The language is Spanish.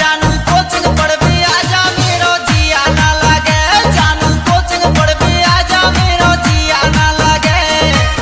ya